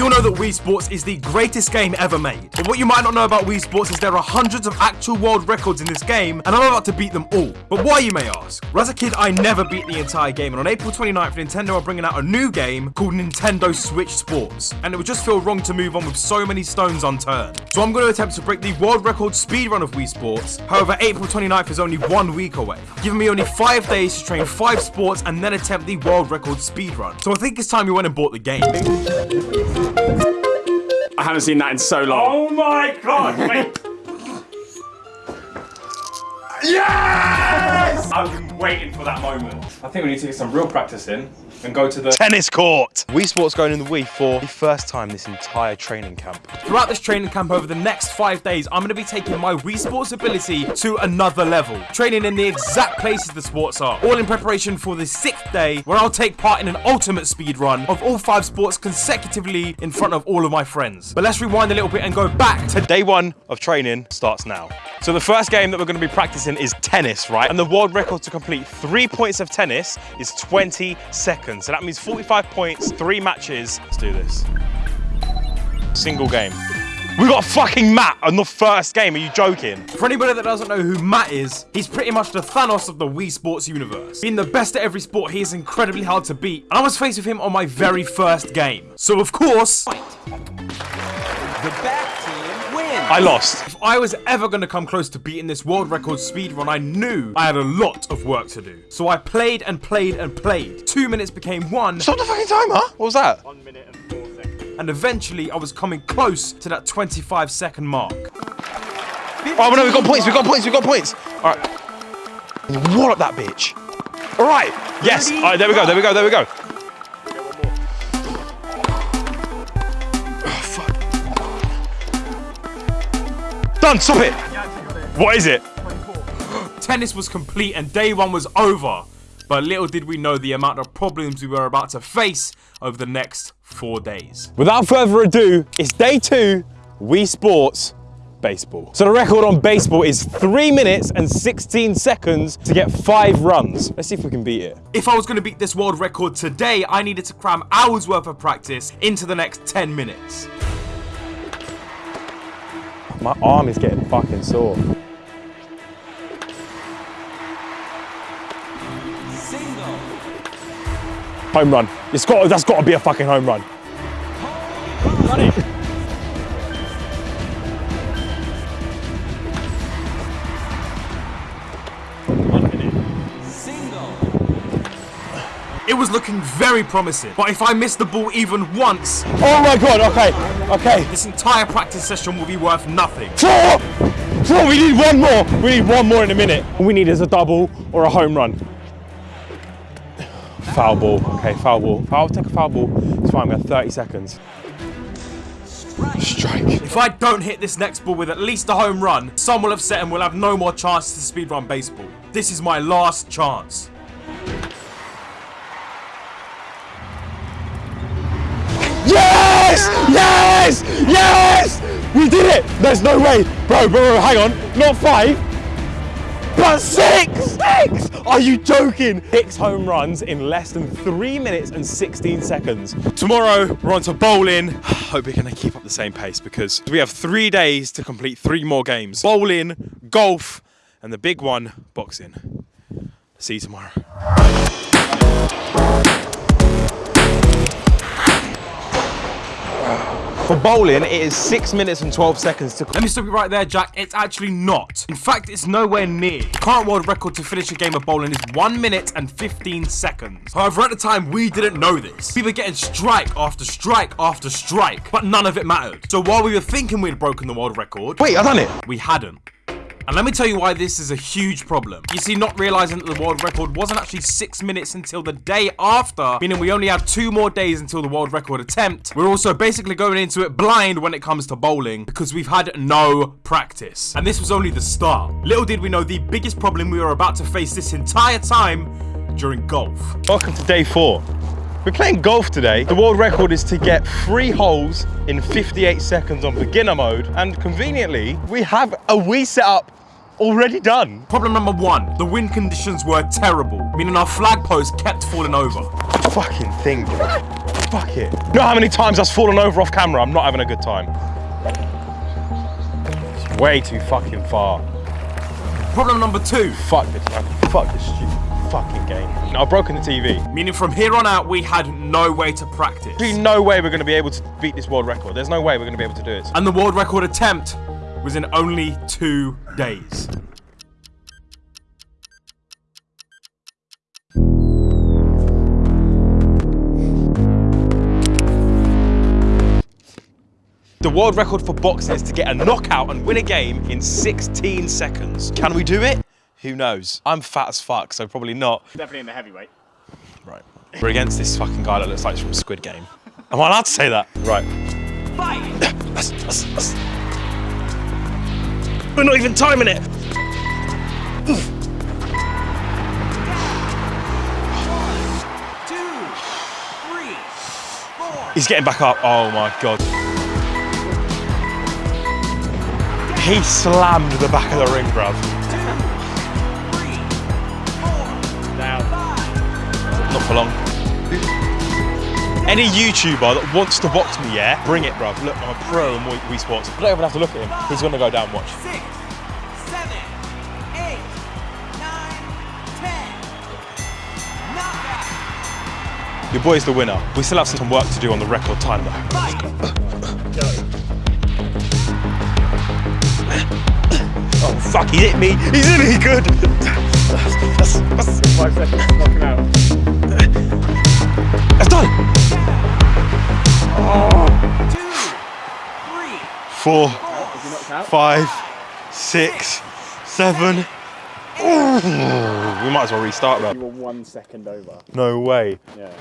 We all know that Wii Sports is the greatest game ever made. But what you might not know about Wii Sports is there are hundreds of actual world records in this game, and I'm about to beat them all. But why, you may ask? Well, as a kid, I never beat the entire game, and on April 29th, Nintendo are bringing out a new game called Nintendo Switch Sports, and it would just feel wrong to move on with so many stones unturned. So I'm going to attempt to break the world record speedrun of Wii Sports. However, April 29th is only one week away, giving me only five days to train five sports and then attempt the world record speedrun. So I think it's time we went and bought the game. I haven't seen that in so long. Oh my god, wait. yes! I've been waiting for that moment. I think we need to get some real practice in and go to the Tennis court! Wii Sports going in the Wii for the first time this entire training camp. Throughout this training camp over the next five days, I'm going to be taking my Wii Sports ability to another level, training in the exact places the sports are, all in preparation for the sixth day where I'll take part in an ultimate speed run of all five sports consecutively in front of all of my friends. But let's rewind a little bit and go back to Day one of training starts now. So the first game that we're going to be practicing is tennis, right? And the world record to complete three points of tennis is 20 seconds. So that means 45 points, three matches. Let's do this. Single game. We got fucking Matt on the first game. Are you joking? For anybody that doesn't know who Matt is, he's pretty much the Thanos of the Wii Sports universe. Being the best at every sport, he is incredibly hard to beat. And I was faced with him on my very first game. So of course... The back team wins. I lost. If I was ever going to come close to beating this world record speedrun, I knew I had a lot of work to do. So I played and played and played. Two minutes became one, Stop the fucking timer. What was that? One minute and four seconds. And eventually I was coming close to that 25 second mark. Oh no, we got points. We got points. We got points. All right. Wallop that bitch. All right. Yes. All right. There we go. There we go. There we go. Done. Stop it. What is it? Tennis was complete and day one was over. But little did we know the amount of problems we were about to face over the next four days. Without further ado, it's day two. Wii Sports baseball. So the record on baseball is three minutes and 16 seconds to get five runs. Let's see if we can beat it. If I was going to beat this world record today, I needed to cram hours worth of practice into the next 10 minutes. My arm is getting fucking sore. Single. Home run. It's got, that's got to be a fucking home run. Got it. Single. It was looking very promising, but if I miss the ball even once, Oh my god, okay, okay. this entire practice session will be worth nothing. Four! Four, we need one more. We need one more in a minute. All we need is a double or a home run. Foul ball, okay, foul ball. I'll take a foul ball. It's fine, we have 30 seconds. Strike. If I don't hit this next ball with at least a home run, some will have set and we'll have no more chance to speedrun baseball. This is my last chance. Yes! Yes! Yes! We did it! There's no way. Bro, bro, bro, hang on. Not five, but six! Six! Are you joking? Six home runs in less than three minutes and 16 seconds. Tomorrow, we're on to bowling. Hope we're gonna keep up the same pace because we have three days to complete three more games. Bowling, golf, and the big one, boxing. See you tomorrow. For bowling, it is 6 minutes and 12 seconds to Let me stop you right there, Jack. It's actually not. In fact, it's nowhere near. The current world record to finish a game of bowling is 1 minute and 15 seconds. However, at the time, we didn't know this. We were getting strike after strike after strike, but none of it mattered. So while we were thinking we'd broken the world record, Wait, I done it. we hadn't. And let me tell you why this is a huge problem. You see, not realizing that the world record wasn't actually six minutes until the day after, meaning we only have two more days until the world record attempt. We're also basically going into it blind when it comes to bowling because we've had no practice. And this was only the start. Little did we know the biggest problem we were about to face this entire time during golf. Welcome to day four. We're playing golf today. The world record is to get three holes in 58 seconds on beginner mode. And conveniently, we have a Wii setup already done. Problem number one, the wind conditions were terrible, meaning our flag post kept falling over. Fucking thing, bro. Fuck it. You know how many times I've fallen over off camera? I'm not having a good time. It's way too fucking far. Problem number two, Fuck this, man. Fuck this stupid fucking game. I've broken the TV. meaning from here on out, we had no way to practice. There's no way we're going to be able to beat this world record. There's no way we're going to be able to do it. And the world record attempt was in only two days. The world record for boxing is to get a knockout and win a game in 16 seconds. Can we do it? Who knows? I'm fat as fuck, so probably not. Definitely in the heavyweight. Right. We're against this fucking guy that looks like he's from Squid Game. Am I allowed to say that? Right. Fight! We're not even timing it. He's getting back up. Oh my god. He slammed the back of the ring, bruv. Five. Not for long. Any YouTuber that wants to box me, yeah, bring it, bruv. Look, I'm a pro in Wii Wii Sports. I don't even have to look at him. He's gonna go down. Watch. Six, seven, eight, nine, ten. Knockout. Your boy's the winner. We still have some work to do on the record time, though. Fight! Oh fuck! He hit me. He's hit me good. That's, that's, that's, Five seconds, knock him out. That's done. Two, three, Four, Is he knocked out? five, six, seven. Ooh, we might as well restart, You were one second over. No way. Yeah.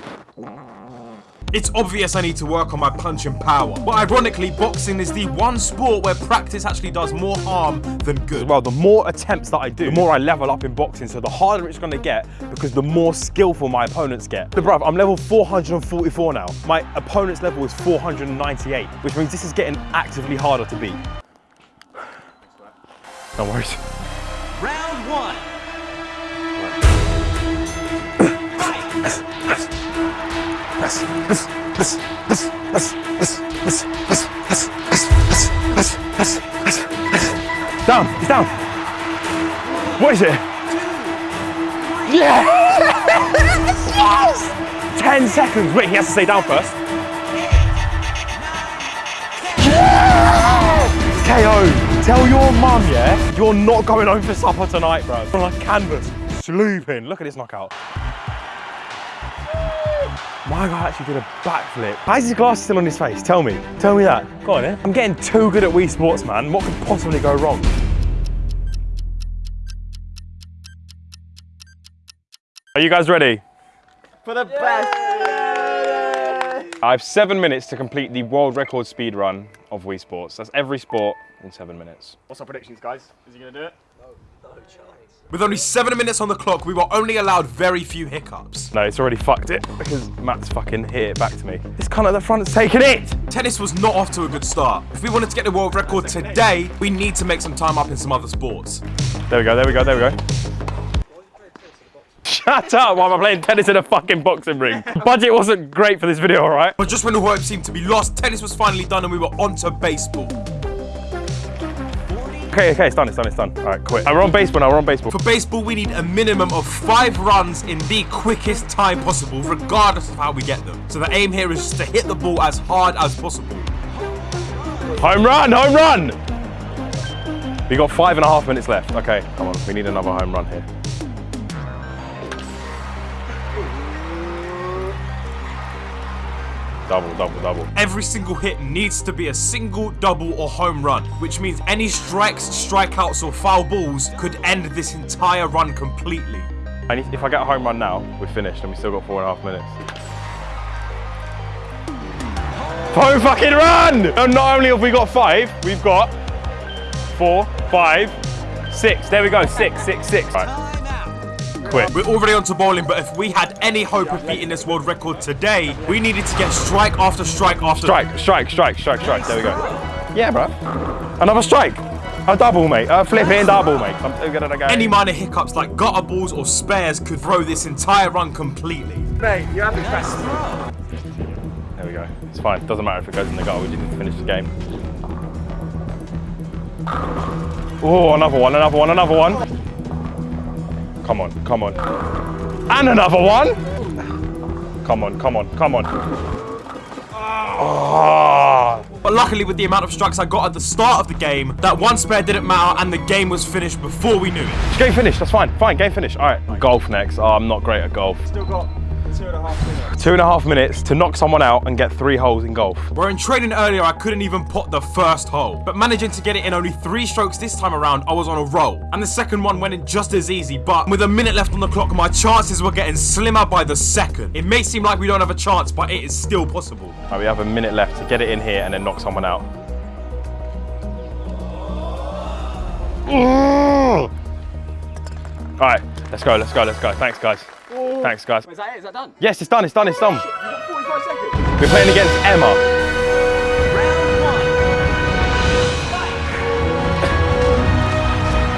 It's obvious I need to work on my punch and power. But ironically, boxing is the one sport where practice actually does more harm than good. Well, the more attempts that I do, the more I level up in boxing. So the harder it's going to get because the more skillful my opponents get. But bruv, I'm level 444 now. My opponent's level is 498, which means this is getting actively harder to beat. No worries. round one. Down, he's down. What is it? Yes! yes! 10 seconds. Wait, he has to stay down first. Yeah! KO. Tell your mum, yeah, you're not going home for supper tonight, bro. On like canvas, sleeping. Look at this knockout. My guy actually did a backflip. Why is his glasses still on his face? Tell me. Tell me that. Go on, eh? I'm getting too good at Wii Sports, man. What could possibly go wrong? Are you guys ready? For the best. I have seven minutes to complete the world record speed run of Wii Sports. That's every sport in seven minutes. What's our predictions, guys? Is he gonna do it? With only seven minutes on the clock, we were only allowed very few hiccups. No, it's already fucked it because Matt's fucking hit it back to me. This cunt at the front front's taking it! Tennis was not off to a good start. If we wanted to get the world record today, we need to make some time up in some other sports. There we go, there we go, there we go. Shut up while I'm playing tennis in a fucking boxing ring. Budget wasn't great for this video, alright? But just when the hope seemed to be lost, tennis was finally done and we were on to baseball. Okay, okay, it's done, it's done, it's done. Alright, quit. Uh, we're on baseball now, we're on baseball. For baseball, we need a minimum of five runs in the quickest time possible, regardless of how we get them. So the aim here is just to hit the ball as hard as possible. Home run, home run! We got five and a half minutes left. Okay, come on, we need another home run here. Double, double, double. Every single hit needs to be a single, double, or home run, which means any strikes, strikeouts, or foul balls could end this entire run completely. Need, if I get a home run now, we're finished and we still got four and a half minutes. Home fucking run! And not only have we got five, we've got four, five, six. There we go, six, six, six. Right, Time out. Quit. We're already on to bowling, but if we had any hope of beating this world record today, we needed to get strike after strike after Strike, strike, strike, strike, strike. Strike, there we go. Yeah, bro. Another strike. A double, mate. A flipping double, mate. I'm too good at the game. Any minor hiccups like gutter balls or spares could throw this entire run completely. Mate, you have the best. There we go. It's fine. Doesn't matter if it goes in the goal. We just need to finish the game. Oh, another one, another one, another one. Come on, come on. And another one. Come on, come on, come on. Oh. But luckily, with the amount of strikes I got at the start of the game, that one spare didn't matter and the game was finished before we knew it. Game finished, that's fine. Fine, game finished. All right, golf next. Oh, I'm not great at golf. Still got two and a half minutes. Two and a half minutes to knock someone out and get three holes in golf. Where in training earlier, I couldn't even pot the first hole. But managing to get it in only three strokes this time around, I was on a roll. And the second one went in just as easy, but with a minute left on the clock, my chances were getting slimmer by the second. It may seem like we don't have a chance, but it is still possible. All right, we have a minute left to get it in here and then knock someone out. Mm. All right, let's go, let's go, let's go. Thanks, guys. Thanks, guys. Is that it? Is that done? Yes, it's done, it's done, it's done. You got 45 seconds. We're playing against Emma. Round one.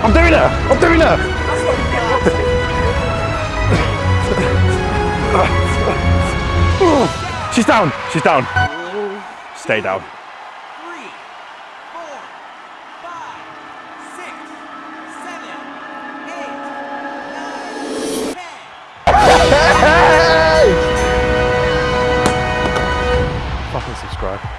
I'm doing it! I'm doing it! She's down, she's down. Stay down. Rock.